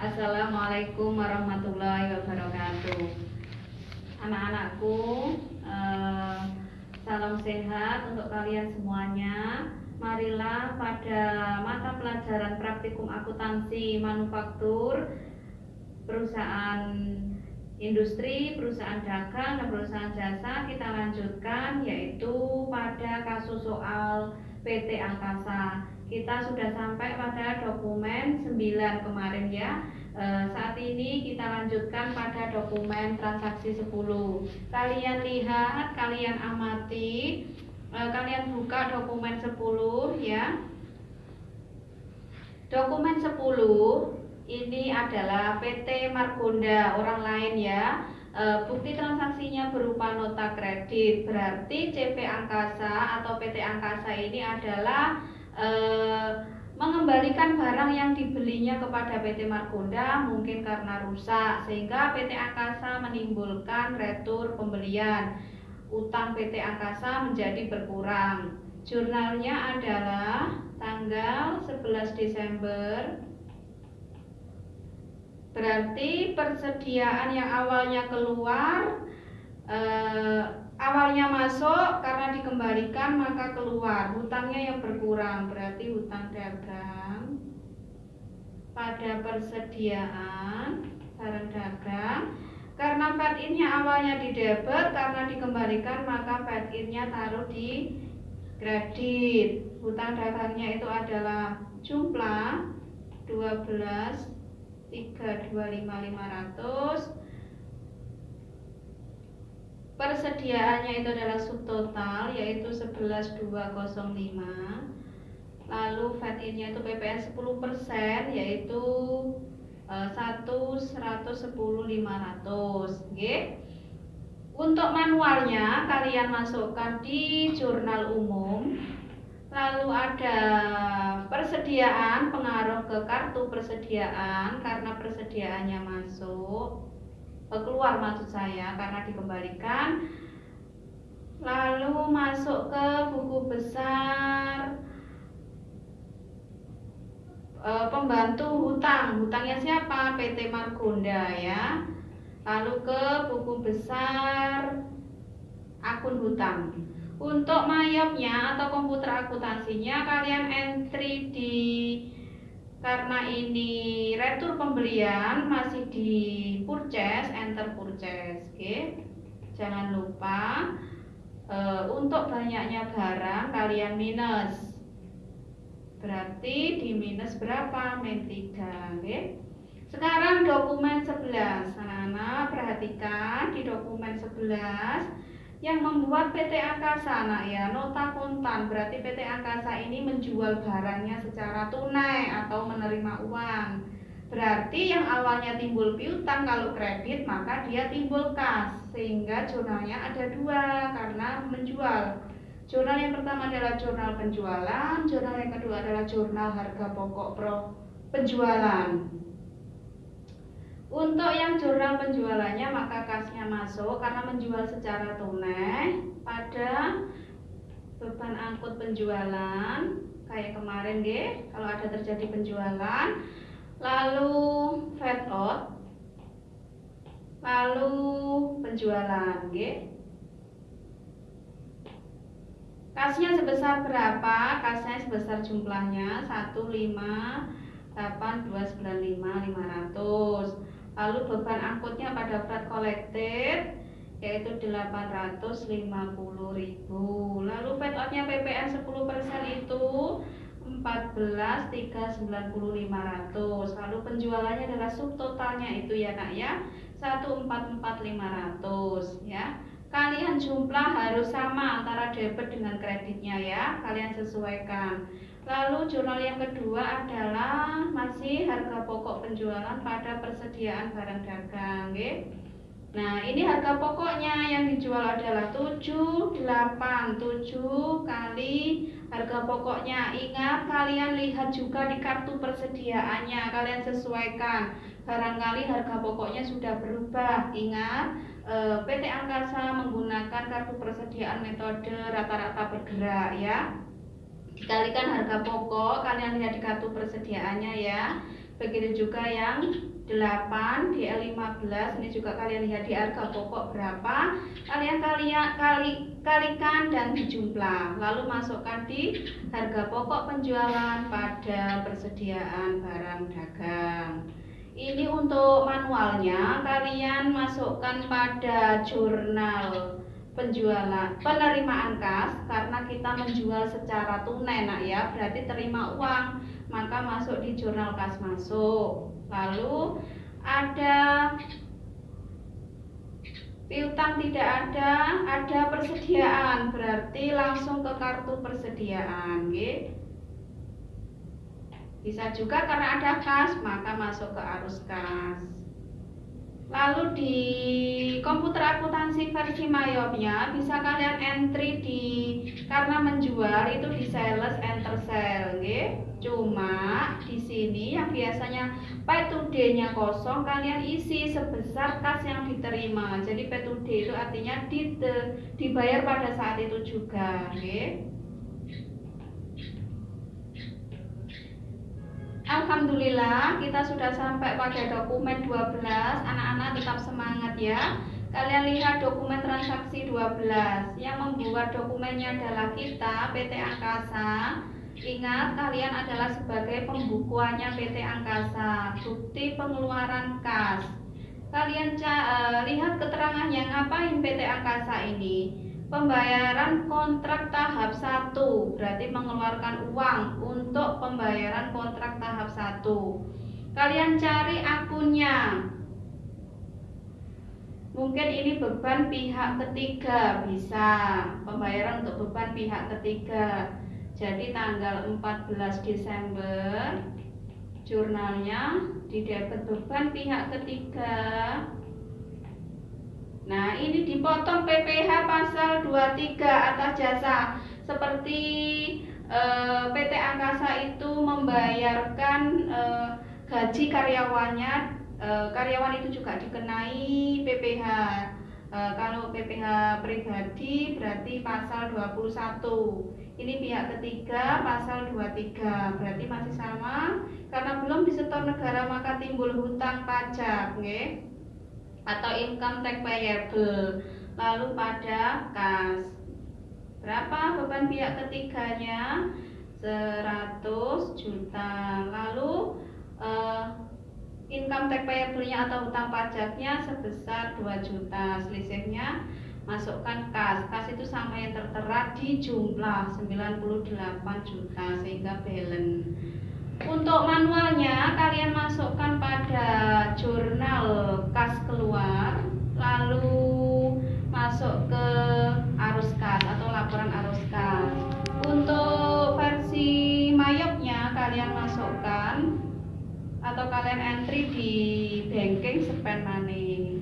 Assalamualaikum warahmatullahi wabarakatuh. Anak-anakku, eh, salam sehat untuk kalian semuanya. Marilah pada mata pelajaran praktikum akuntansi manufaktur perusahaan industri, perusahaan dagang, dan perusahaan jasa kita lanjutkan yaitu pada kasus soal PT Angkasa kita sudah sampai pada dokumen 9 kemarin ya. E, saat ini kita lanjutkan pada dokumen transaksi 10 kalian lihat kalian amati. E, kalian buka dokumen 10 ya. Dokumen 10 ini adalah PT Margonda orang lain ya. E, bukti transaksinya berupa nota kredit. Berarti CP Angkasa atau PT Angkasa ini adalah Eh, mengembalikan barang yang dibelinya kepada PT Margonda mungkin karena rusak sehingga PT Angkasa menimbulkan retur pembelian. Utang PT Angkasa menjadi berkurang. Jurnalnya adalah tanggal 11 Desember. Berarti persediaan yang awalnya keluar eh, awalnya masuk karena dikembalikan maka keluar. Hutangnya yang berkurang berarti hutang dagang. Pada persediaan barang dagang. Karena fat innya awalnya di debit karena dikembalikan maka fat innya taruh di kredit. Hutang dagangnya itu adalah jumlah 12 325 500 persediaannya itu adalah subtotal yaitu 11205 lalu nya itu PPN 10% yaitu uh, 1 110 500 okay. untuk manualnya kalian masukkan di jurnal umum. Lalu ada persediaan pengaruh ke kartu persediaan karena persediaannya masuk keluar maksud saya karena dikembalikan lalu masuk ke buku besar e, pembantu hutang. Hutangnya siapa? PT Margonda ya. Lalu ke buku besar akun hutang. Untuk mayopnya atau komputer akuntansinya kalian entry di karena ini retur pembelian masih di purchase enter purchase oke okay? jangan lupa e, untuk banyaknya barang kalian minus berarti di minus berapa min 3 oke okay? sekarang dokumen 11 anak-anak perhatikan di dokumen 11 yang membuat PT Angkasa nah ya nota kontan. Berarti PT Angkasa ini menjual barangnya secara tunai atau menerima uang. Berarti yang awalnya timbul piutang kalau kredit maka dia timbul kas sehingga jurnalnya ada dua karena menjual. Jurnal yang pertama adalah jurnal penjualan jurnal yang kedua adalah jurnal harga pokok pro penjualan untuk yang jurnal penjualannya maka kasnya masuk karena menjual secara tunai pada beban angkut penjualan. Kayak kemarin deh kalau ada terjadi penjualan lalu fat out lalu penjualan deh kasnya sebesar berapa? Kasnya sebesar jumlahnya 158 295 500 lalu beban angkutnya pada freight collected yaitu 850.000 lalu freight outnya PPN 10% itu 14.390.500 lalu penjualannya adalah subtotalnya itu ya nak ya 144.500 ya. Kalian jumlah harus sama antara debit dengan kreditnya ya. Kalian sesuaikan Lalu jurnal yang kedua adalah masih harga pokok penjualan pada persediaan barang dagang. Okay? Nah, ini harga pokoknya yang dijual adalah 7, 8, 7 kali harga pokoknya. Ingat, kalian lihat juga di kartu persediaannya, kalian sesuaikan. Barangkali harga pokoknya sudah berubah. Ingat, eh, PT Angkasa menggunakan kartu persediaan metode rata-rata bergerak ya dikalikan harga pokok kalian lihat di kartu persediaannya ya. Begitu juga yang 8 DL15 ini juga kalian lihat di harga pokok berapa. Kalian kalian kali kalikan dan dijumlah. Lalu masukkan di harga pokok penjualan pada persediaan barang dagang. Ini untuk manualnya kalian masukkan pada jurnal penjualan penerimaan kas karena kita menjual secara tunai nak ya. Berarti terima uang maka masuk di jurnal kas masuk. Lalu ada piutang tidak ada ada persediaan. Berarti langsung ke kartu persediaan gitu bisa juga karena ada kas, maka masuk ke arus kas. Lalu di komputer akuntansi versi Mayopnya bisa kalian entry di karena menjual itu di sales enter sell, okay? Cuma di sini yang biasanya pay to day-nya kosong kalian isi sebesar kas yang diterima. Jadi pay to day itu artinya dibayar pada saat itu juga, okay? Alhamdulillah kita sudah sampai pada dokumen 12 Anak-anak tetap semangat ya. Kalian lihat dokumen transaksi 12 Yang membuat dokumennya adalah kita PT Angkasa. Ingat kalian adalah sebagai pembukuannya PT Angkasa. Bukti pengeluaran kas. Kalian uh, lihat keterangan yang ngapain PT Angkasa ini Pembayaran kontrak tahap 1 berarti mengeluarkan uang untuk pembayaran kontrak tahap 1. Kalian cari akunnya. Mungkin ini beban pihak ketiga bisa pembayaran untuk beban pihak ketiga. Jadi tanggal 14 Desember jurnalnya di debit beban pihak ketiga Nah, ini dipotong PPH pasal 23 atas jasa seperti eh, PT Angkasa itu membayarkan eh, gaji karyawannya, eh, karyawan itu juga dikenai PPH. Eh, kalau PPH pribadi berarti pasal 21. Ini pihak ketiga pasal 23. Berarti masih sama karena belum disetor negara maka timbul hutang pajak, okay? Atau income tax payable. Lalu pada kas berapa beban pihak ketiganya? 100 juta. Lalu uh, income tax payable-nya atau hutang pajaknya sebesar 2 juta. Selisihnya masukkan kas. Kas itu sama yang tertera di jumlah 98 juta sehingga balance untuk manualnya kalian masukkan pada jurnal kas keluar lalu masuk ke arus kas atau laporan arus kas. Untuk versi mayopnya kalian masukkan atau kalian entry di banking spend money.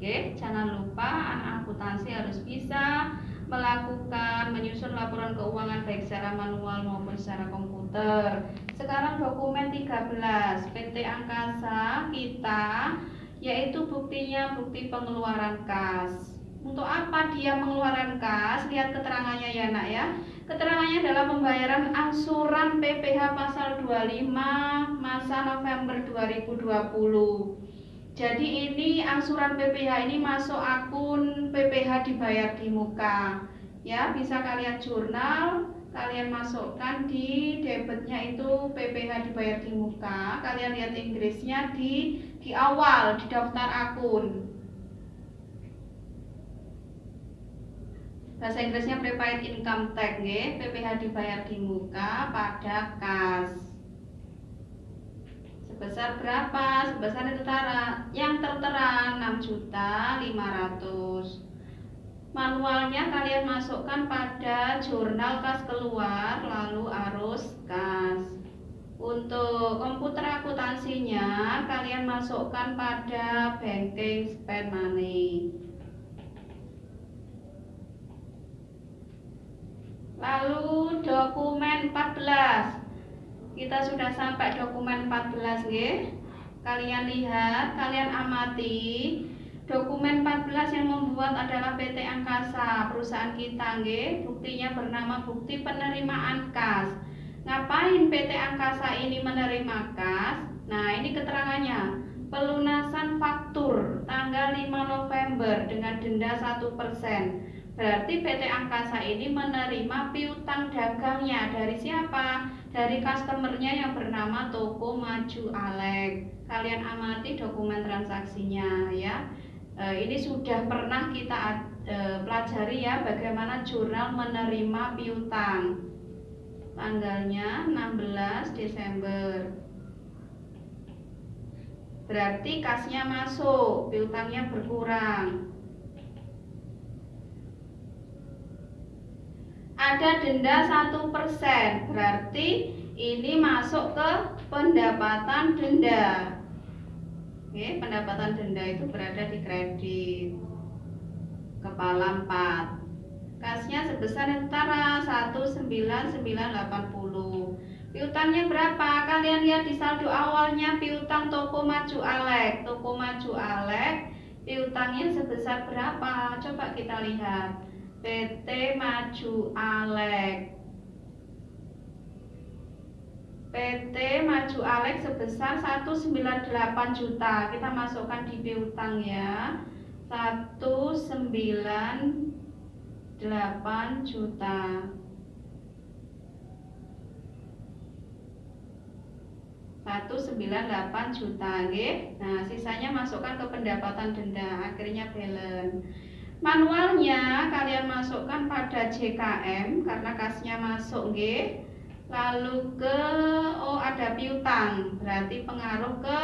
Oke, jangan lupa anak akuntansi harus bisa melakukan menyusun laporan keuangan baik secara manual maupun secara komputer. Sekarang dokumen 13 PT Angkasa kita yaitu buktinya bukti pengeluaran kas. Untuk apa dia mengeluarkan kas? Lihat keterangannya ya nak ya. Keterangannya adalah pembayaran angsuran PPH pasal 25 masa November 2020. Jadi ini angsuran PPH ini masuk akun PPH dibayar di muka. Ya, bisa kalian jurnal, kalian masukkan di debitnya itu PPH dibayar di muka. Kalian lihat Inggrisnya di di awal di daftar akun. Bahasa Inggrisnya prepaid income tax, PPH dibayar di muka pada kas sebesar berapa? Sebesar yang tertera, yang tertera 6 juta 500. Manualnya kalian masukkan pada jurnal kas keluar lalu arus kas. Untuk komputer akuntansinya kalian masukkan pada banking spend money. Lalu dokumen 14 kita sudah sampai dokumen 14 nggih. Kalian lihat, kalian amati Dokumen 14 yang membuat adalah PT Angkasa, perusahaan kita, nggih. Buktinya bernama bukti penerimaan kas. Ngapain PT Angkasa ini menerima kas? Nah, ini keterangannya. Pelunasan faktur tanggal 5 November dengan denda 1%. Berarti PT Angkasa ini menerima piutang dagangnya dari siapa? Dari customernya yang bernama Toko Maju Alek. Kalian amati dokumen transaksinya ya. Eh, ini sudah pernah kita eh, pelajari ya bagaimana jurnal menerima piutang tanggalnya 16 Desember berarti kasnya masuk piutangnya berkurang ada denda satu persen berarti ini masuk ke pendapatan denda. Oke, pendapatan denda itu berada di kredit. Kepala 4 kasnya sebesar setara 19980 piutangnya berapa? Kalian lihat di saldo awalnya piutang toko maju alek. Toko maju alek piutangnya sebesar berapa? Coba kita lihat PT Maju Alek PT Maju Alex sebesar 198 juta. Kita masukkan di piutang ya. 198 juta. satu sembilan delapan juta okay? nah sisanya masukkan ke pendapatan denda akhirnya balance manualnya kalian masukkan pada JKM karena kasnya masuk okay? lalu ke oh ada piutang. Berarti pengaruh ke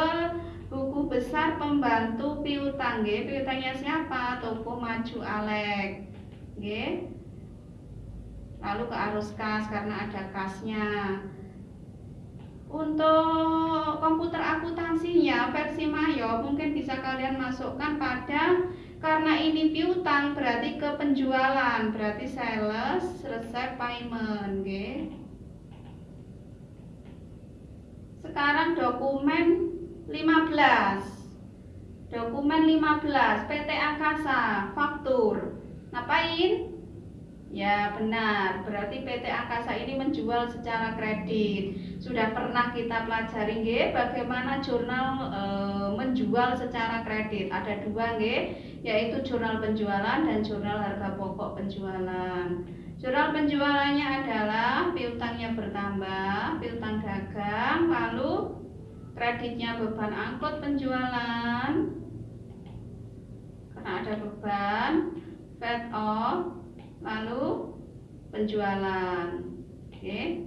buku besar pembantu piutang nggih. Piutangnya siapa? Toko maju Alek nggih. Lalu ke arus kas karena ada kasnya untuk komputer akuntansinya versi Mayo mungkin bisa kalian masukkan pada karena ini piutang berarti ke penjualan berarti sales resep payment nggih. Sekarang dokumen 15 dokumen 15 PT Angkasa faktur. Ngapain ya benar. Berarti PT Angkasa ini menjual secara kredit. Sudah pernah kita pelajari nge, bagaimana jurnal e, menjual secara kredit? Ada dua nge, yaitu jurnal penjualan dan jurnal harga pokok penjualan. Jurnal penjualannya adalah piutangnya bertambah, piutang dagang, lalu kreditnya beban angkut penjualan. Karena ada beban, fed off, lalu penjualan. Oke.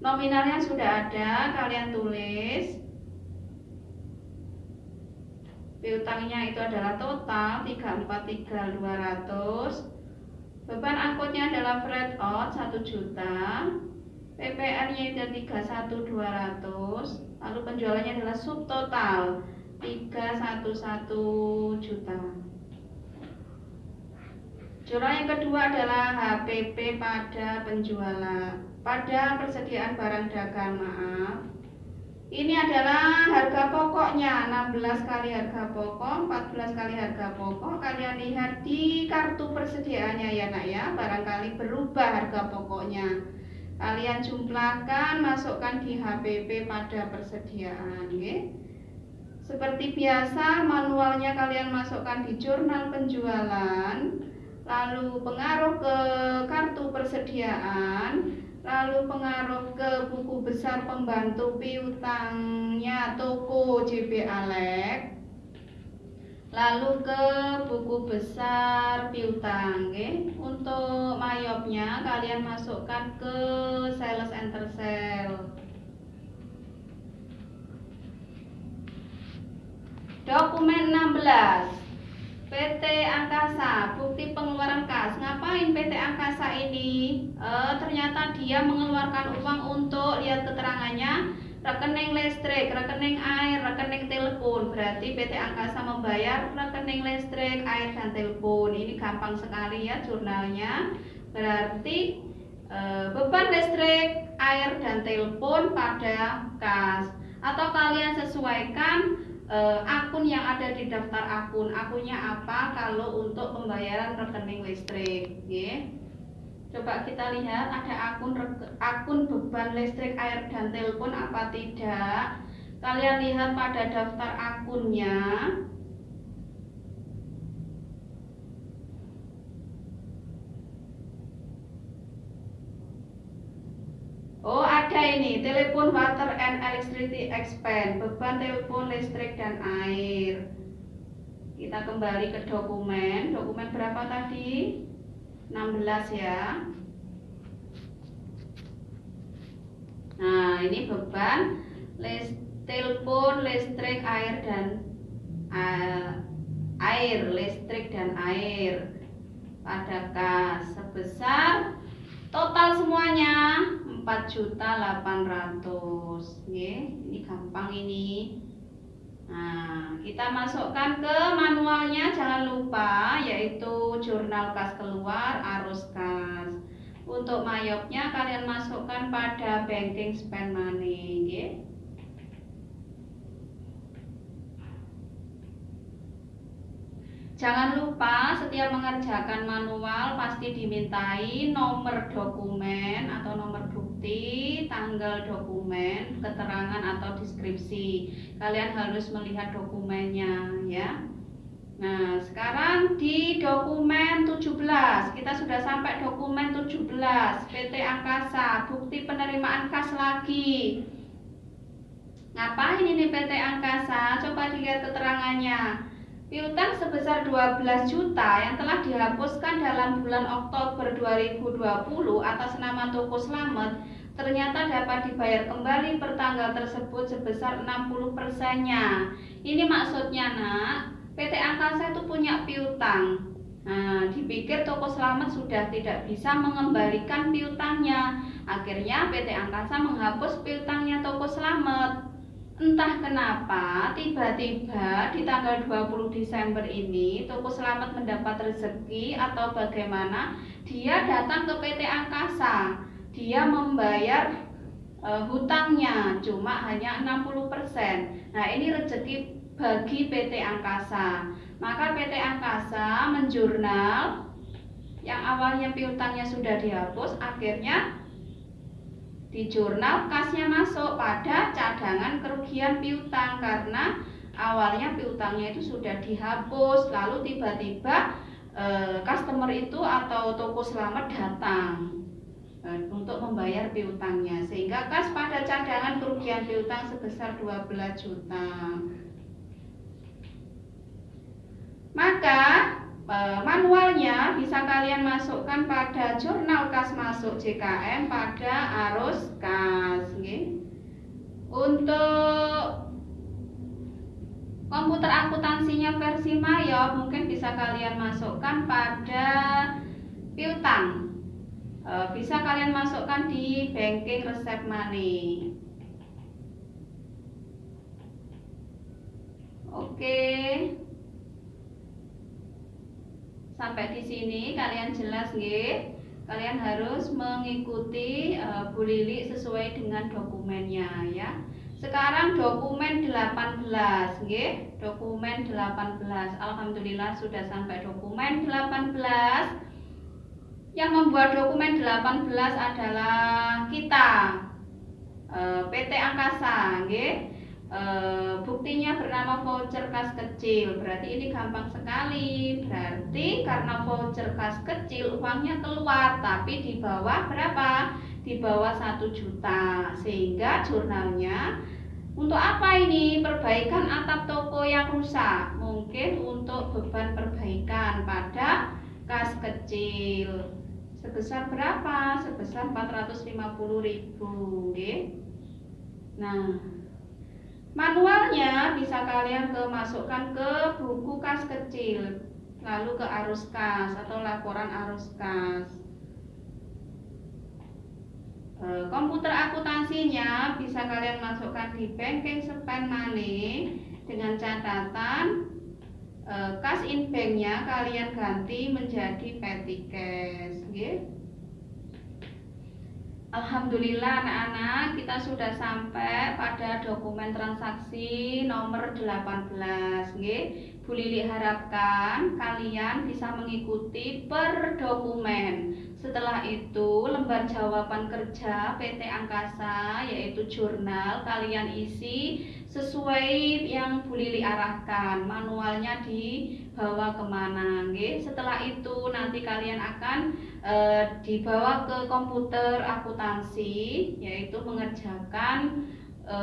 Nominalnya sudah ada, kalian tulis. Piutangnya itu adalah total 343200 Beban angkutnya adalah freight out 1 juta. PPR-nya itu 31200. Lalu penjualannya adalah subtotal 311 juta. Jurnal yang kedua adalah HPP pada penjualan. Pada persediaan barang dagang maaf. Ini adalah harga pokoknya 16 kali harga pokok 14 kali harga pokok. Kalian lihat di kartu persediaannya ya nak ya. Barangkali berubah harga pokoknya. Kalian jumlahkan masukkan di HPP pada persediaan okay? seperti biasa manualnya kalian masukkan di jurnal penjualan lalu pengaruh ke kartu persediaan lalu pengaruh ke buku besar pembantu piutangnya toko JB Alek lalu ke buku besar piutang okay? untuk mayopnya kalian masukkan ke sales enter sale dokumen 16 PT Angkasa, bukti pengeluaran kas. Ngapain PT Angkasa ini? E, ternyata dia mengeluarkan uang untuk lihat keterangannya rekening listrik, rekening air, rekening telepon. Berarti PT Angkasa membayar rekening listrik, air dan telepon. Ini gampang sekali ya jurnalnya. Berarti e, beban listrik, air dan telepon pada kas. Atau kalian sesuaikan uh, akun yang ada di daftar akun. Akunnya apa kalau untuk pembayaran rekening listrik, ya. Coba kita lihat ada akun akun beban listrik, air dan telepon apa tidak. Kalian lihat pada daftar akunnya. Ada ini telepon water and electricity expense beban telepon listrik dan air. Kita kembali ke dokumen. Dokumen berapa tadi? 16 ya. Nah ini beban list, telepon listrik air dan uh, air listrik dan air. Pada kas sebesar total semuanya 4.800 ini gampang ini Nah, kita masukkan ke manualnya jangan lupa yaitu jurnal kas keluar, arus kas. Untuk mayopnya kalian masukkan pada banking spend money, okay? Jangan lupa setiap mengerjakan manual pasti dimintai nomor dokumen atau nomor bukti, tanggal dokumen, keterangan atau deskripsi. Kalian harus melihat dokumennya ya. Nah, sekarang di dokumen 17, kita sudah sampai dokumen 17, PT Angkasa, bukti penerimaan kas lagi. Ngapain ini PT Angkasa? Coba dilihat keterangannya. Piutang sebesar 12 juta yang telah dihapuskan dalam bulan Oktober 2020 atas nama Toko Slamet ternyata dapat dibayar kembali per tanggal tersebut sebesar 60 persennya. Ini maksudnya nak, PT Angkasa itu punya piutang. Nah, dipikir Toko Selamat sudah tidak bisa mengembalikan piutangnya. Akhirnya PT Angkasa menghapus piutangnya Toko Selamat. Entah kenapa tiba-tiba di tanggal 20 Desember ini Toko Selamat mendapat rezeki atau bagaimana dia datang ke PT Angkasa. Dia membayar e, hutangnya cuma hanya 60%. Nah, ini rezeki bagi PT Angkasa. Maka PT Angkasa menjurnal yang awalnya piutangnya sudah dihapus akhirnya di jurnal kasnya masuk pada cadangan kerugian piutang karena awalnya piutangnya itu sudah dihapus lalu tiba-tiba e, customer itu atau toko selamat datang e, untuk membayar piutangnya. Sehingga kas pada cadangan kerugian piutang sebesar 12 juta maka Eh, manualnya bisa kalian masukkan pada jurnal kas masuk JKM pada arus kas untuk komputer akuntansinya versi Mayo mungkin bisa kalian masukkan pada piutang. Eh, bisa kalian masukkan di banking resep money. Oke. okay sampai di sini kalian jelas nggih. Kalian harus mengikuti uh, Bu Lili sesuai dengan dokumennya ya. Sekarang dokumen 18 nggih. Dokumen 18 Alhamdulillah sudah sampai dokumen 18 yang membuat dokumen 18 adalah kita eh, PT Angkasa nggih e, buktinya bernama voucher kas kecil. Berarti ini gampang sekali. Berarti karena voucher kas kecil uangnya keluar tapi di bawah berapa? Di bawah satu juta. Sehingga jurnalnya untuk apa ini? Perbaikan atap toko yang rusak. Mungkin untuk beban perbaikan pada kas kecil. Sebesar berapa? Sebesar 450.000 okay? nah Manualnya bisa kalian ke masukkan ke buku kas kecil, lalu ke arus kas atau laporan arus kas. E, komputer akuntansinya bisa kalian masukkan di banking spend money dengan catatan e, kas in banknya kalian ganti menjadi petty cash. Alhamdulillah anak-anak kita sudah sampai pada dokumen transaksi nomor 18 nggih. Bu Lili harapkan kalian bisa mengikuti per dokumen. Setelah itu lembar jawaban kerja PT Angkasa yaitu jurnal kalian isi sesuai yang Bu Lili arahkan. Manualnya dibawa ke mana nggih. Setelah itu nanti kalian akan e, dibawa ke komputer akuntansi yaitu mengerjakan e,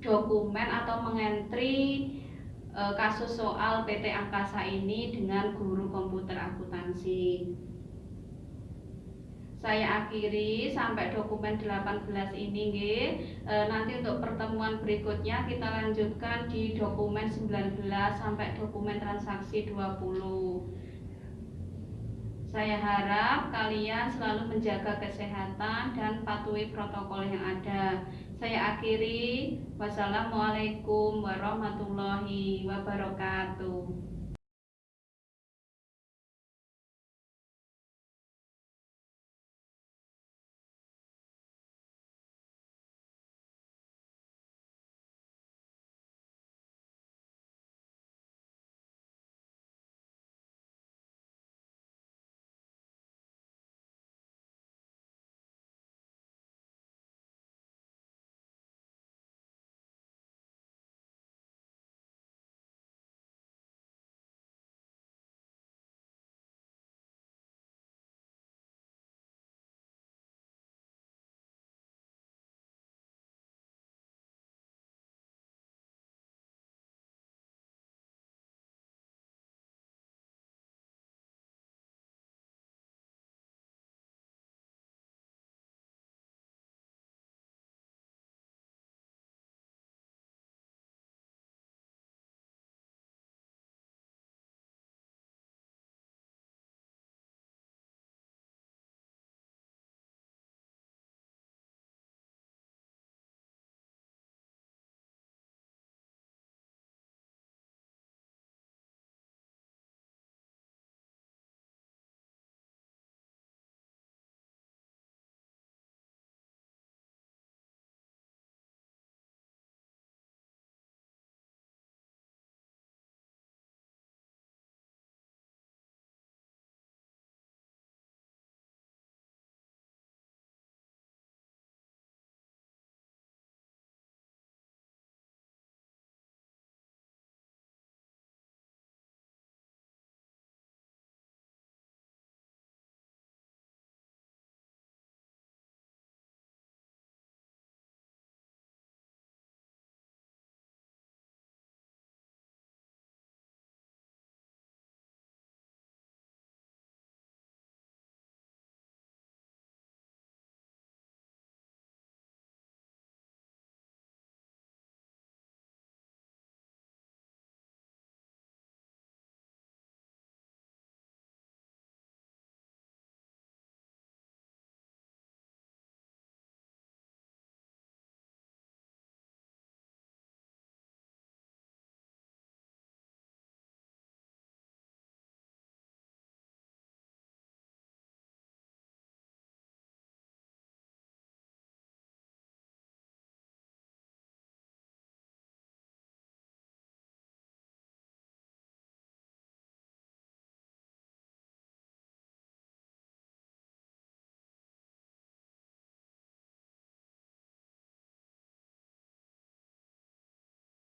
dokumen atau mengentri e, kasus soal PT Angkasa ini dengan guru komputer akuntansi. Saya akhiri sampai dokumen 18 ini. E, nanti untuk pertemuan berikutnya kita lanjutkan di dokumen 19 sampai dokumen transaksi 20. Saya harap kalian selalu menjaga kesehatan dan patuhi protokol yang ada. Saya akhiri. Wassalamualaikum warahmatullahi wabarakatuh.